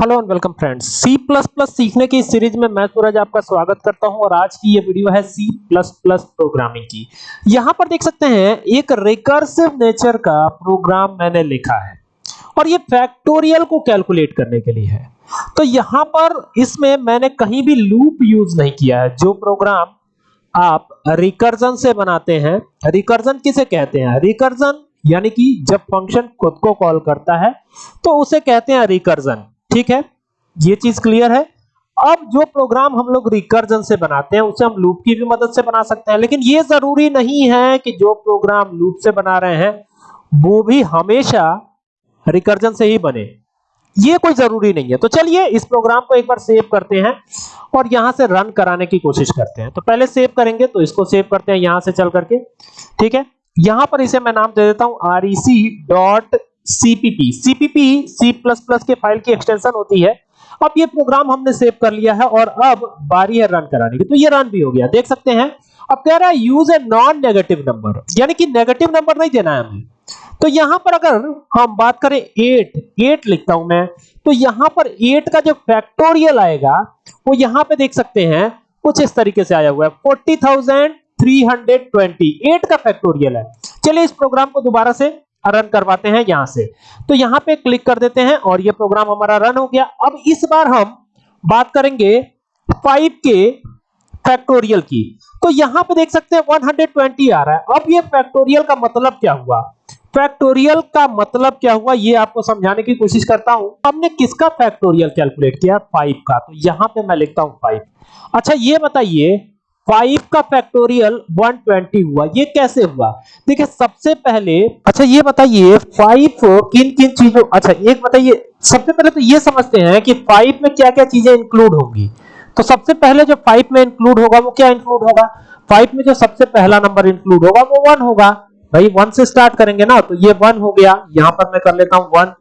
Hello and welcome friends. C plus plus सीखने की series में मैं सूरज आपका स्वागत करता हूँ और आज की ये वीडियो है सी प्लस प्लस प्रोग्रामिंग की। यहाँ पर देख सकते हैं, एक रिकर्सिव नेचर का प्रोग्राम मैंने लिखा है और ये फैक्टोरियल को कैलकुलेट करने के लिए है। तो यहाँ पर इसमें मैंने कहीं भी लूप यूज़ नहीं किया है। जो प्रोग्राम आप रिकर्जन से बनाते हैं रिकर्जन किसे कहते हैं? रिकर्जन यानी कि जब फ़ंक्शन खुद को कॉल करता है तो उसे कहते हैं रिकर्जन ठीक है? ये चीज़ क्लियर है? अब जो प्रोग्राम हम लोग रिकर्जन से बनाते हैं, उसे हम लूप की भी मदद से बना सकते हैं। लेकिन ये ज़रूरी नहीं है कि जो प्रोग्राम लूप से बना रहे हैं, वो भी हमेशा रिकर्जन से ही बने। ये कोई ज़रूरी नहीं है। तो चलिए, इस प्रोग्राम को एक बार सेव करते हैं और यहाँ से रन कराने की कोशिश करते हैं। तो पहले सेव करेंगे तो इसको सेव करते हैं यहाँ से चल करके। ठीक है? यहाँ पर इसे मैं नाम दे देता हूँ rec सी प्लस प्लस के फ़ाइल की एक्सटेंशन होती है। अब ये प्रोग्राम हमने सेव कर लिया है और अब बारी है रन कराने की। तो ये रन भी हो गया। देख सकते हैं। अब कह रहा है use a non negative number यानी कि नेगेटिव नंबर नहीं देना है हमें। तो यहाँ पर अगर हम बात करें 8 8 लिखता हूँ मैं तो यहाँ पर 8 का जो फैक्टोरियल आएगा, वो यहाँ पे देख सकते हैं, कुछ इस तरीके से आया हुआ है। 40320 8 का फैक्टोरियल है। चलिए इस प्रोग्राम को दोबारा से रन करवाते हैं यहाँ से। तो यहाँ पे क्लिक कर देते हैं और ये प्रोग्राम हमारा रन हो गया। अब इस बार हम बात करेंगे 5 के फैक्टोरियल की। तो यहाँ पे देख सकते हैं 120 आ रहा है। अब ये फैक्टोरियल का मतलब क्या हुआ? फैक्टोरियल का मतलब क्या हुआ? ये आपको समझाने की कोशिश करता हूँ। हमने किसका फैक्टोरियल कैलकुलेट किया? 5 का। तो यहाँ पे मैं लिखता हूँ 5 अच्छा ये बताइए फाइव का फैक्टोरियल 120 हुआ। ये कैसे हुआ? देखिए, सबसे पहले अच्छा ये बताइए, फाइव किन किन चीज़ों अच्छा एक बताइए, सबसे पहले तो ये समझते हैं कि फाइव में क्या क्या चीज़ें इंक्लूड होंगी। तो सबसे पहले जो फाइव में इंक्लूड होगा, वो क्या इंक्लूड होगा? फाइव में जो सबसे पहला नंबर इंक्लूड होगा, वो वन होगा। भाई, वन से स्टार्ट करेंगे ना तो ये वन हो गया। यहाँ पर मैं कर लेता हूँ वन।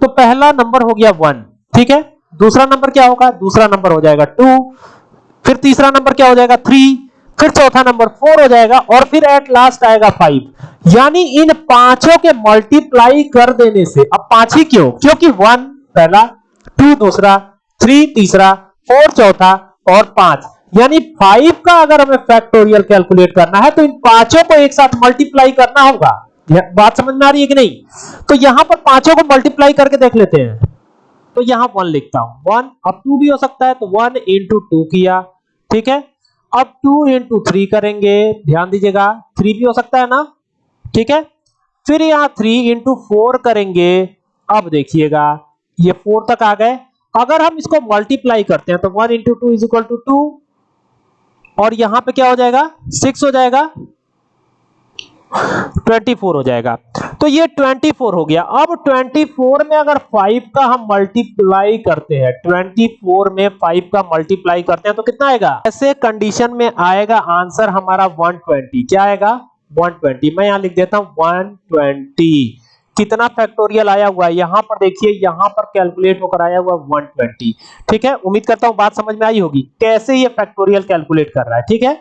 तो पहला नंबर हो गया वन, ठीक है? दूसरा नंबर क्या होगा? दूसरा नंबर हो जाएगा टू फिर तीसरा नंबर क्या हो जाएगा? थ्री फिर चौथा नंबर फोर हो जाएगा और फिर एट लास्ट आएगा फाइव यानी इन पाँचों के मल्टीप्लाई कर देने से, अब पाँच ही क्यों? क्योंकि वन पहला टू दूसरा थ्री तीसरा फोर चौथा और पाँच. यानी फाइव का अगर हमें फैक्टोरियल कैलकुलेट करना है तो इन पाँचों को एक साथ मल्टीप्लाई करना होगा। बात समझ में आ रही है कि नहीं? तो यहाँ पर पाँचों को मल्टीप्लाई करके देख लेते हैं। तो यहाँ वन लिखता हूँ। वन अब टू भी हो सकता है तो वन इंटू टू किया। ठीक है? अब टू इंटू थ्री करेंगे। ध्यान दीजिएगा। थ्री भी हो सकता है ना? ठीक है? फिर यहाँ थ्री इंटू फोर करेंगे। अब देखिएगा। ये फोर तक आ गए। अगर हम इसको मल्टीप्लाई करते हैं तो one into two is equal to two और यहाँ पे क्या हो जाएगा? सिक्स हो जाएगा। 24 हो जाएगा। तो ये 24 हो गया। अब 24 में अगर 5 का हम मल्टीप्लाई करते हैं 24 में 5 का मल्टीप्लाई करते हैं तो कितना आएगा? ऐसे कंडीशन में आएगा आंसर हमारा 120 क्या आएगा? 120 मैं यहाँ लिख देता हूँ 120 कितना फैक्टोरियल आया हुआ है? यहाँ पर देखिए, यहाँ पर कैलकुलेट होकर आया हुआ 120 ठीक है? उम्मीद करता हूँ बात समझ में आई होगी। कैसे ये फैक्टोरियल कैलकुलेट कर रहा है? ठीक है?